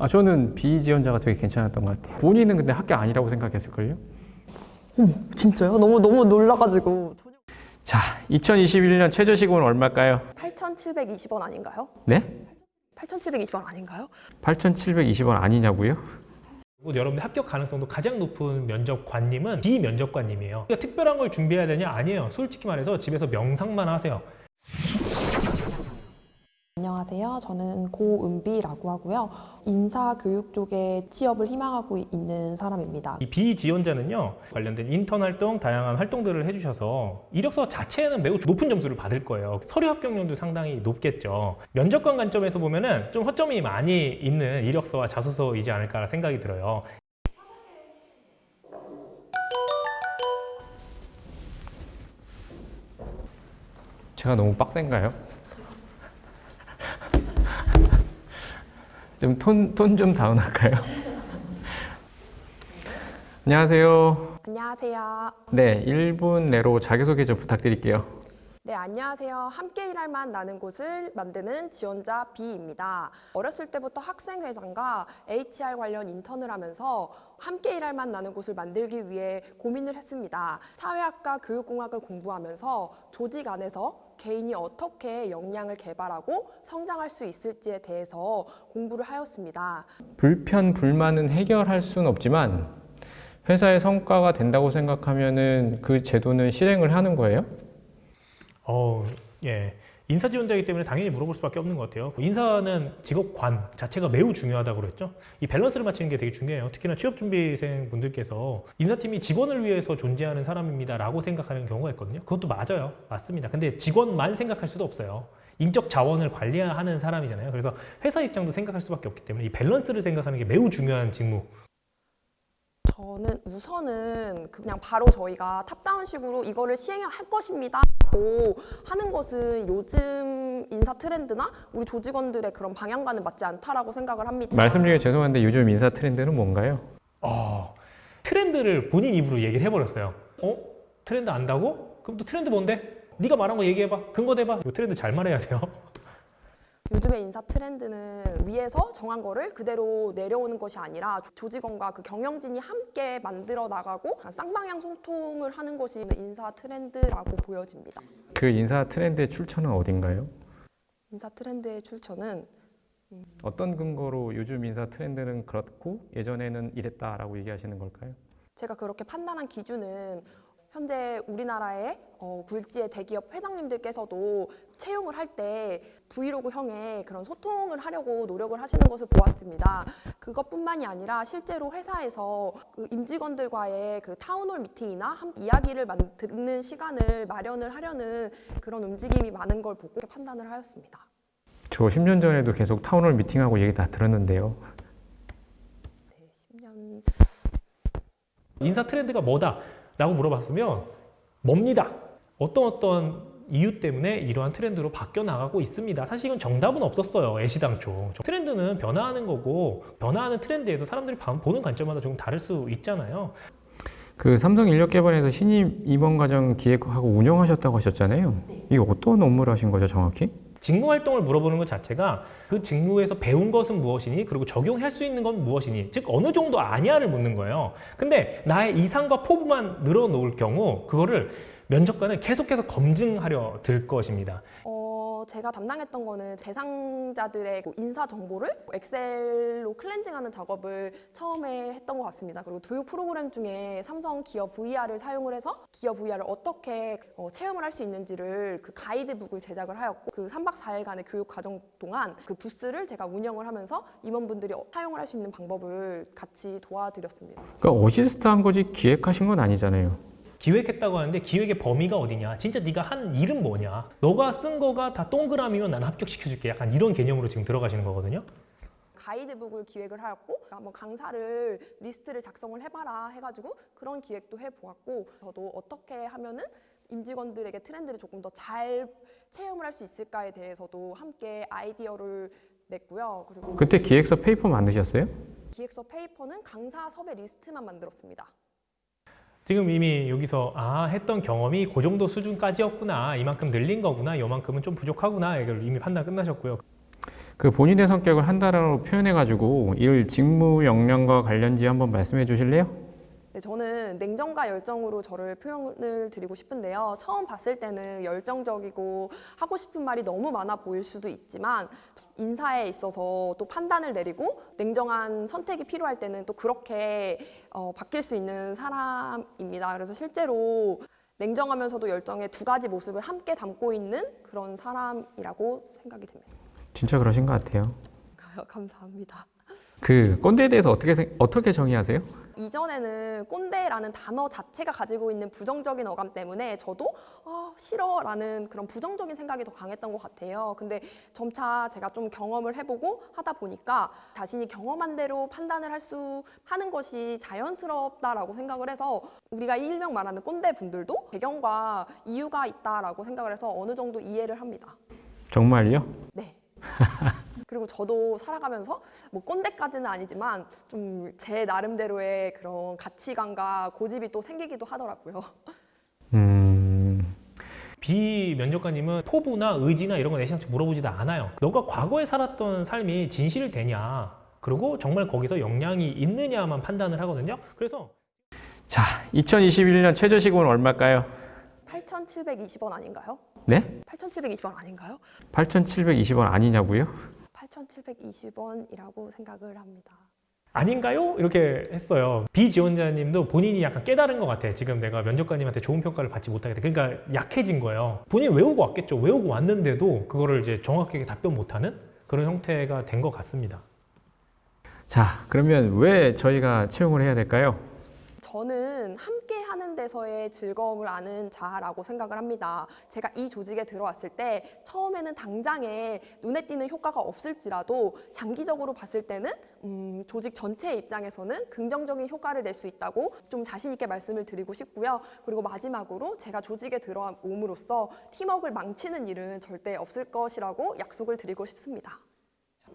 아, 저는 비지원자가 되게 괜찮았던 것 같아요. 본인은 근데 학교 아니라고 생각했을걸요? 진짜요? 너무 너무 놀라가지고 전혀 자, 2021년 최저시급은 얼마일까요? 8,720원 아닌가요? 네? 8,720원 아닌가요? 8,720원 아니냐고요? 그리고 여러분들 합격 가능성도 가장 높은 면접관님은 비면접관님이에요. 그러니까 특별한 걸 준비해야 되냐? 아니에요. 솔직히 말해서 집에서 명상만 하세요. 안녕하세요. 저는 고은비라고 하고요. 인사교육 쪽에 취업을 희망하고 있는 사람입니다. 이 비지원자는요 관련된 인턴 활동, 다양한 활동들을 해주셔서 이력서 자체에는 매우 높은 점수를 받을 거예요. 서류 합격률도 상당히 높겠죠. 면접관 관점에서 보면 은 좀 허점이 많이 있는 이력서와 자소서이지 않을까 생각이 들어요. 제가 너무 빡센가요? 좀 톤 톤좀 다운할까요? 안녕하세요. 안녕하세요. 네, 1분 내로 자기소개 좀 부탁드릴게요. 네, 안녕하세요. 함께 일할 만 나는 곳을 만드는 지원자 B입니다. 어렸을 때부터 학생회장과 HR 관련 인턴을 하면서 함께 일할 만 나는 곳을 만들기 위해 고민을 했습니다. 사회학과 교육공학을 공부하면서 조직 안에서 개인이 어떻게 역량을 개발하고 성장할 수 있을지에 대해서 공부를 하였습니다. 불편, 불만은 해결할 수는 없지만 회사의 성과가 된다고 생각하면 은 그 제도는 실행을 하는 거예요? 어, 예. 인사 지원자이기 때문에 당연히 물어볼 수밖에 없는 것 같아요. 인사는 직업관 자체가 매우 중요하다고 그랬죠. 이 밸런스를 맞추는 게 되게 중요해요. 특히나 취업준비생 분들께서 인사팀이 직원을 위해서 존재하는 사람입니다 라고 생각하는 경우가 있거든요. 그것도 맞아요. 맞습니다. 근데 직원만 생각할 수도 없어요. 인적 자원을 관리하는 사람이잖아요. 그래서 회사 입장도 생각할 수밖에 없기 때문에 이 밸런스를 생각하는 게 매우 중요한 직무. 저는 우선은 그냥 바로 저희가 top-down식으로 이거를 시행할 것입니다. 라고 하는 것은 요즘 인사 트렌드나 우리 조직원들의 그런 방향과는 맞지 않다라고 생각을 합니다. 말씀 중에 죄송한데 요즘 인사 트렌드는 뭔가요? 어, 트렌드를 본인 입으로 얘기를 해버렸어요. 어? 트렌드 안다고? 그럼 또 트렌드 뭔데? 네가 말한 거 얘기해봐. 근거 대봐. 이거 트렌드 잘 말해야 돼요. 요즘의 인사 트렌드는 위에서 정한 거를 그대로 내려오는 것이 아니라 조- 조직원과 그 경영진이 함께 만들어 나가고 쌍방향 소통을 하는 것이 인사 트렌드라고 보여집니다. 그 인사 트렌드의 출처는 어딘가요? 인사 트렌드의 출처는 어떤 근거로 요즘 인사 트렌드는 그렇고 예전에는 이랬다라고 얘기하시는 걸까요? 제가 그렇게 판단한 기준은 현재 우리나라의 어, 굴지의 대기업 회장님들께서도 채용을 할때 브이로그형의 그런 소통을 하려고 노력을 하시는 것을 보았습니다. 그것뿐만이 아니라 실제로 회사에서 그 임직원들과의 그 town hall meeting이나 한- 이야기를 만- 듣는 시간을 마련을 하려는 그런 움직임이 많은 걸 보고 판단을 하였습니다. 저 10년 전에도 계속 town hall meeting하고 얘기 다 들었는데요. 10년 인사 트렌드가 뭐다? 라고 물어봤으면 뭡니다. 어떤 어떤 이유 때문에 이러한 트렌드로 바뀌어 나가고 있습니다. 사실 이건 정답은 없었어요. 애시당초. 트렌드는 변화하는 거고 변화하는 트렌드에서 사람들이 봐- 보는 관점마다 조금 다를 수 있잖아요. 그 삼성 인력 개발에서 신입 임원 과정 기획하고 운영하셨다고 하셨잖아요. 이게 어떤 업무를 하신 거죠, 정확히? 직무 활동을 물어보는 것 자체가 그 직무에서 배운 것은 무엇이니 그리고 적용할 수 있는 건 무엇이니 즉 어느 정도 아냐를 묻는 거예요 근데 나의 이상과 포부만 늘어놓을 경우 그거를 면접관은 계속해서 검증하려 들 것입니다 어, 제가 담당했던 거는 대상자들의 그 인사 정보를 엑셀로 클렌징하는 작업을 처음에 했던 것 같습니다. 그리고 교육 프로그램 중에 삼성 기업 VR을 사용을 해서 기업 VR을 어떻게 어, 체험을 할 수 있는지를 그 가이드북을 제작을 하였고 그 3박 4일간의 교육 과정 동안 그 부스를 제가 운영을 하면서 임원분들이 어- 사용을 할 수 있는 방법을 같이 도와드렸습니다. 그러니까 어시스트 한 거지 기획하신 건 아니잖아요. 기획했다고 하는데 기획의 범위가 어디냐 진짜 네가 한 일은 뭐냐 너가 쓴 거가 다 동그라미면 나는 합격시켜줄게 약간 이런 개념으로 지금 들어가시는 거거든요 가이드북을 기획을 하였고 한번 강사를 리스트를 작성을 해봐라 해가지고 그런 기획도 해보았고 저도 어떻게 하면은 임직원들에게 트렌드를 조금 더 잘 체험을 할 수 있을까에 대해서도 함께 아이디어를 냈고요. 그리고 그때 기획서 페이퍼 만드셨어요? 기획서 페이퍼는 강사 섭외 리스트만 만들었습니다. 지금 이미 여기서 아 했던 경험이 그 정도 수준까지였구나. 이만큼 늘린 거구나. 이만큼은 좀 부족하구나. 이걸 이미 판단 끝나셨고요. 그 본인의 성격을 한 단어로 표현해 가지고 일 직무 역량과 관련지 한번 말씀해 주실래요? 네, 저는 냉정과 열정으로 저를 표현을 드리고 싶은데요. 처음 봤을 때는 열정적이고 하고 싶은 말이 너무 많아 보일 수도 있지만 인사에 있어서 또 판단을 내리고 냉정한 선택이 필요할 때는 또 그렇게 어, 바뀔 수 있는 사람입니다. 그래서 실제로 냉정하면서도 열정의 두 가지 모습을 함께 담고 있는 그런 사람이라고 생각이 듭니다. 진짜 그러신 것 같아요. 감사합니다. 그 꼰대에 대해서 어떻게 생- 어떻게 정의하세요? 이전에는 꼰대라는 단어 자체가 가지고 있는 부정적인 어감 때문에 저도 아, 싫어 라는 그런 부정적인 생각이 더 강했던 것 같아요. 근데 점차 제가 좀 경험을 해보고 하다 보니까 자신이 경험한 대로 판단을 할 수 하는 것이 자연스럽다라고 생각을 해서 우리가 일명 말하는 꼰대 분들도 배경과 이유가 있다라고 생각을 해서 어느 정도 이해를 합니다. 정말요? 네. 그리고 저도 살아가면서 뭐 꼰대까지는 아니지만 좀 제 나름대로의 그런 가치관과 고집이 또 생기기도 하더라고요. 음, 비면접관님은 포부나 의지나 이런 거 내시장치 물어보지도 않아요. 너가 과거에 살았던 삶이 진실되냐? 그리고 정말 거기서 역량이 있느냐만 판단을 하거든요. 그래서 자, 2021년 최저시급은 얼마일까요? 8,720원 아닌가요? 네? 8,720원 아닌가요? 8,720원 아니냐고요? 8,720원이라고 생각을 합니다. 아닌가요? 이렇게 했어요. 비지원자님도 본인이 약간 깨달은 것 같아. 지금 내가 면접관님한테 좋은 평가를 받지 못하겠다. 그러니까 약해진 거예요. 본인 외우고 왔겠죠. 외우고 왔는데도 그거를 이제 정확하게 답변 못하는 그런 형태가 된 것 같습니다. 자, 그러면 왜 저희가 채용을 해야 될까요? 저는 함께 하는 데서의 즐거움을 아는 자라고 생각을 합니다. 제가 이 조직에 들어왔을 때 처음에는 당장에 눈에 띄는 효과가 없을지라도 장기적으로 봤을 때는 음, 조직 전체 입장에서는 긍정적인 효과를 낼 수 있다고 좀 자신 있게 말씀을 드리고 싶고요. 그리고 마지막으로 제가 조직에 들어옴으로써 팀워크를 망치는 일은 절대 없을 것이라고 약속을 드리고 싶습니다.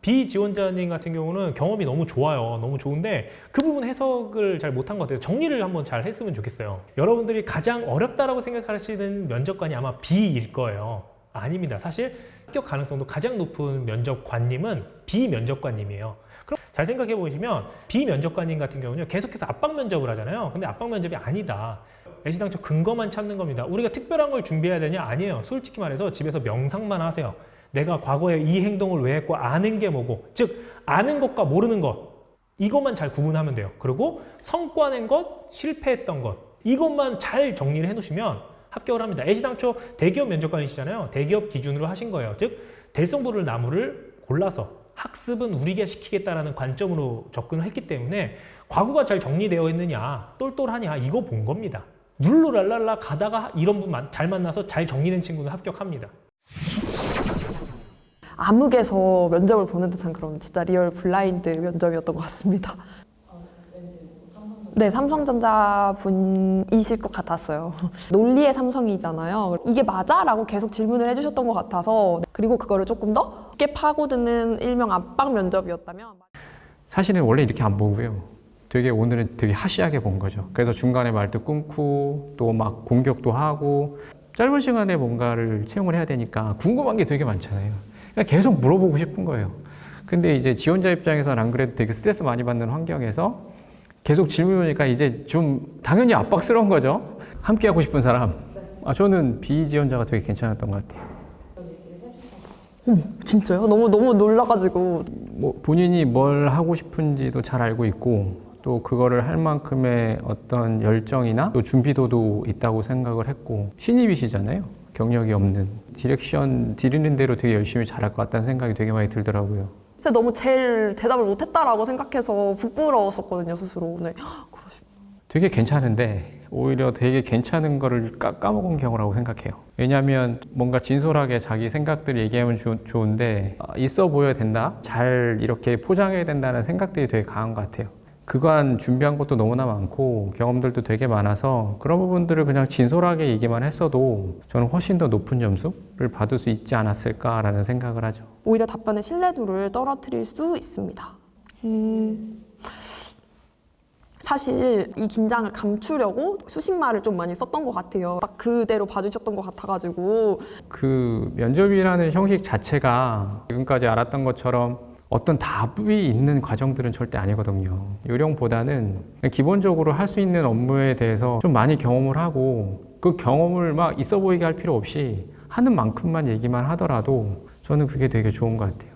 비지원자님 같은 경우는 경험이 너무 좋아요. 너무 좋은데 그 부분 해석을 잘 못한 것 같아요. 정리를 한번 잘 했으면 좋겠어요. 여러분들이 가장 어렵다라고 생각하시는 면접관이 아마 B일 거예요. 아닙니다. 사실 합격 가능성도 가장 높은 면접관님은 비면접관님이에요. 그럼 잘 생각해 보시면 비면접관님 같은 경우는 계속해서 압박 면접을 하잖아요. 근데 압박 면접이 아니다. 애시당초 근거만 찾는 겁니다. 우리가 특별한 걸 준비해야 되냐? 아니에요. 솔직히 말해서 집에서 명상만 하세요. 내가 과거에 이 행동을 왜 했고 아는 게 뭐고 즉 아는 것과 모르는 것 이것만 잘 구분하면 돼요. 그리고 성과 낸 것 실패했던 것 이것만 잘 정리를 해 놓으시면 합격을 합니다. 애시당초 대기업 면접관이시잖아요. 대기업 기준으로 하신 거예요. 즉 대성부를 나무를 골라서 학습은 우리가 시키겠다라는 관점으로 접근을 했기 때문에 과거가 잘 정리되어 있느냐 똘똘하냐 이거 본 겁니다. 룰루랄랄라 가다가 이런 분 잘 만나서 잘 정리된 친구는 합격합니다 암흑에서 면접을 보는 듯한 그런 진짜 real blind 면접이었던 것 같습니다. 네, 삼성전자 분이실 것 같았어요. 논리의 삼성이잖아요. 이게 맞아? 라고 계속 질문을 해주셨던 것 같아서 그리고 그거를 조금 더 깊게 파고드는 일명 압박 면접이었다면 사실은 원래 이렇게 안 보고요. 되게 오늘은 되게 harsh하게 본 거죠. 그래서 중간에 말도 끊고 또 막 공격도 하고 짧은 시간에 뭔가를 채용을 해야 되니까 궁금한 게 되게 많잖아요. 계속 물어보고 싶은 거예요. 근데 이제 지원자 입장에서는 안 그래도 되게 스트레스 많이 받는 환경에서 계속 질문하니까 이제 좀 당연히 압박스러운 거죠. 함께 하고 싶은 사람. 아, 저는 비지원자가 되게 괜찮았던 것 같아요. 진짜요? 너무 너무 놀라가지고 뭐 본인이 뭘 하고 싶은지도 잘 알고 있고 또 그거를 할 만큼의 어떤 열정이나 또 준비도도 있다고 생각을 했고 신입이시잖아요 경력이 없는 direction 드리는 대로 되게 열심히 잘할 것 같다는 생각이 되게 많이 들더라고요. 근데 너무 제일 대답을 못했다라고 생각해서 부끄러웠었거든요 스스로 오늘. 되게 괜찮은데 오히려 되게 괜찮은 거를 까, 까먹은 경우라고 생각해요. 왜냐하면 뭔가 진솔하게 자기 생각들을 얘기하면 좋, 좋은데 아, 있어 보여야 된다? 잘 이렇게 포장해야 된다는 생각들이 되게 강한 것 같아요 그간 준비한 것도 너무나 많고 경험들도 되게 많아서 그런 부분들을 그냥 진솔하게 얘기만 했어도 저는 훨씬 더 높은 점수를 받을 수 있지 않았을까라는 생각을 하죠. 오히려 답변의 신뢰도를 떨어뜨릴 수 있습니다. 음, 사실 이 긴장을 감추려고 수식말을 좀 많이 썼던 것 같아요. 딱 그대로 봐주셨던 것 같아가지고 그 면접이라는 형식 자체가 지금까지 알았던 것처럼 어떤 답이 있는 과정들은 절대 아니거든요. 요령보다는 기본적으로 할 수 있는 업무에 대해서 좀 많이 경험을 하고 그 경험을 막 있어 보이게 할 필요 없이 하는 만큼만 얘기만 하더라도 저는 그게 되게 좋은 것 같아요.